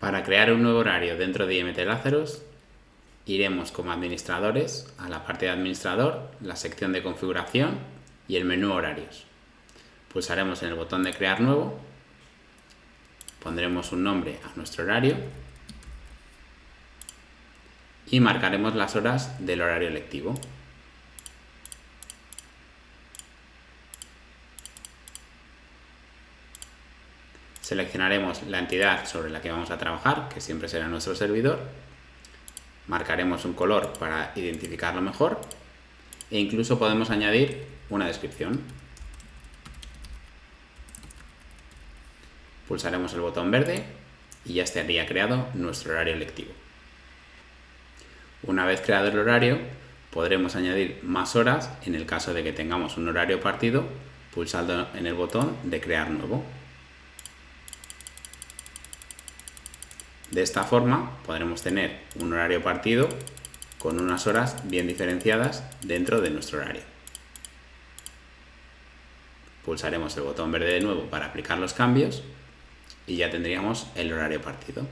Para crear un nuevo horario dentro de IMT Lazarus, iremos como administradores a la parte de administrador, la sección de configuración y el menú horarios. Pulsaremos en el botón de crear nuevo, pondremos un nombre a nuestro horario y marcaremos las horas del horario lectivo. Seleccionaremos la entidad sobre la que vamos a trabajar, que siempre será nuestro servidor. Marcaremos un color para identificarlo mejor. E incluso podemos añadir una descripción. Pulsaremos el botón verde y ya estaría creado nuestro horario lectivo. Una vez creado el horario, podremos añadir más horas en el caso de que tengamos un horario partido pulsando en el botón de crear nuevo. De esta forma podremos tener un horario partido con unas horas bien diferenciadas dentro de nuestro horario. Pulsaremos el botón verde de nuevo para aplicar los cambios y ya tendríamos el horario partido.